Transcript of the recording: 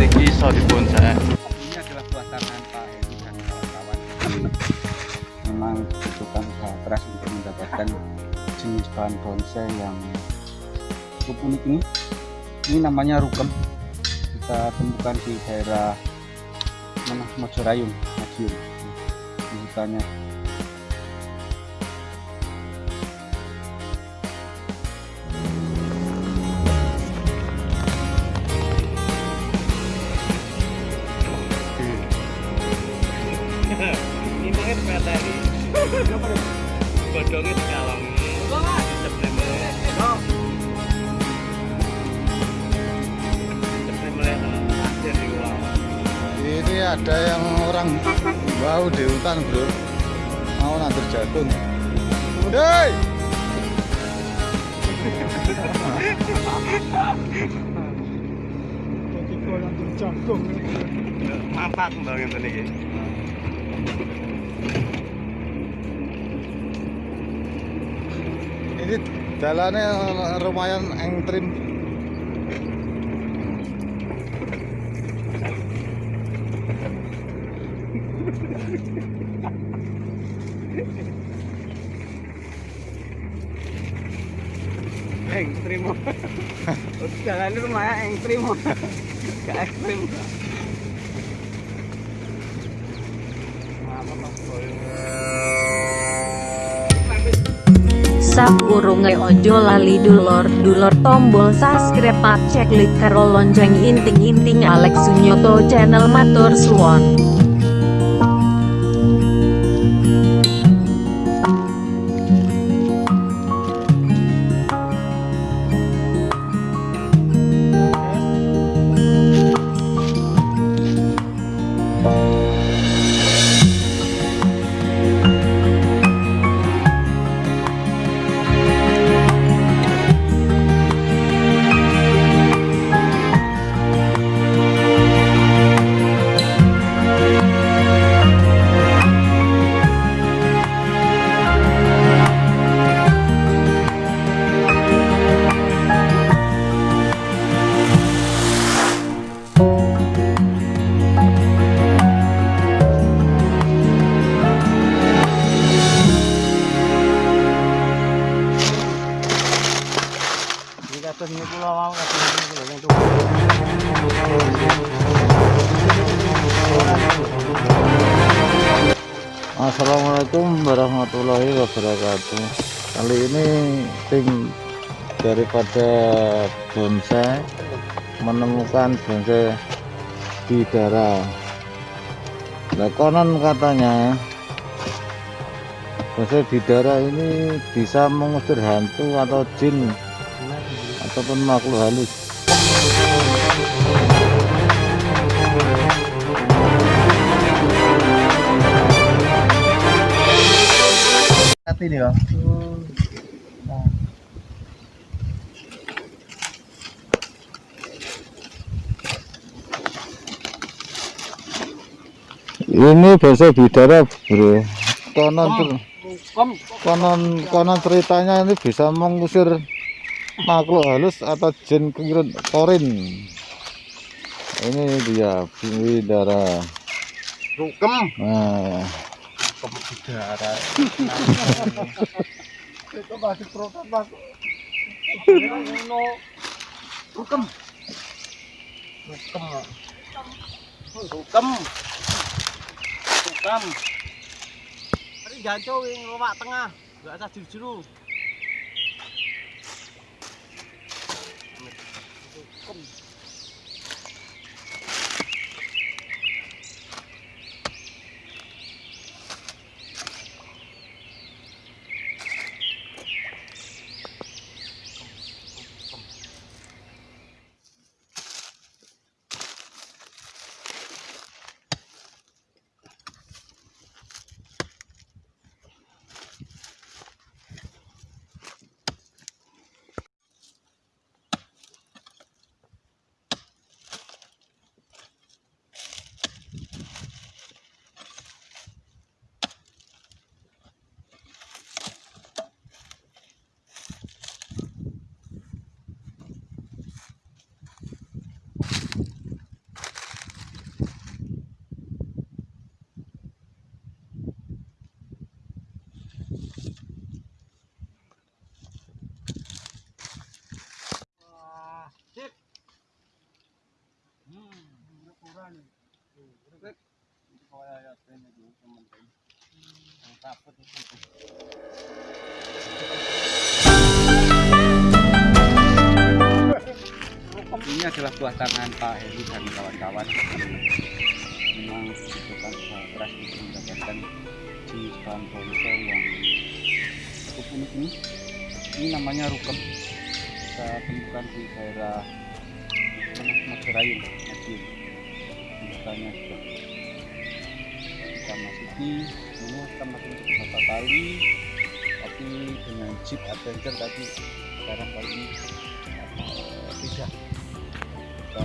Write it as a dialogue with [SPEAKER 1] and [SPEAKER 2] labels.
[SPEAKER 1] strategi sodipun saya eh.
[SPEAKER 2] ini adalah buatan Pak Edi dan kawan-kawan. Memang butuhkan usaha keras untuk mendapatkan jenis bahan bonsai yang cukup unik ini. Ini namanya rukem kita temukan di daerah mana Mojorayung Madiun. Di hutannya.
[SPEAKER 3] Ada yang orang bau di hutan bro mau nanti jagung Hei!
[SPEAKER 4] Mampat mbak ngene iki.
[SPEAKER 3] ini jalannya lumayan engtrim
[SPEAKER 4] ekstrim. Jalan lumayan ekstrim. Gak ekstrim.
[SPEAKER 5] Sapurunge ojo lali dulur dulur tombol subscribe cek klik karo lonceng inting-inting Alex Sunyoto channel matur suwon
[SPEAKER 3] Assalamualaikum warahmatullahi wabarakatuh. Kali ini tim daripada bonsai menemukan bonsai di daerah. Nah konon katanya bonsai di daerah ini bisa mengusir hantu atau jin ataupun makhluk halus ini ya ini bonsai bidara bro. Konon konon konon ceritanya ini bisa mengusir makhluk halus atau jin kengirun korin ini dia bidara
[SPEAKER 4] rukem.
[SPEAKER 3] Nah.
[SPEAKER 4] Udara
[SPEAKER 3] itu
[SPEAKER 6] masih protes mas.
[SPEAKER 4] Rukem. Rukem. Rukem. Rukem ini jancau yang lewat tengah gak ada juru Ini
[SPEAKER 2] adalah buah tangan Pak Heri dan kawan-kawan. Memang dibutuhkan usaha keras untuk mendapatkan jenis bahan ponsel yang cukup unik ini. Ini namanya rukem. Kita temukan di daerah? Majerayung, Madiun. Misalnya juga kita masuki, ini kita masuk beberapa kali, tapi dengan jeep adventure tadi sekarang kali ini eh, tidak. Kita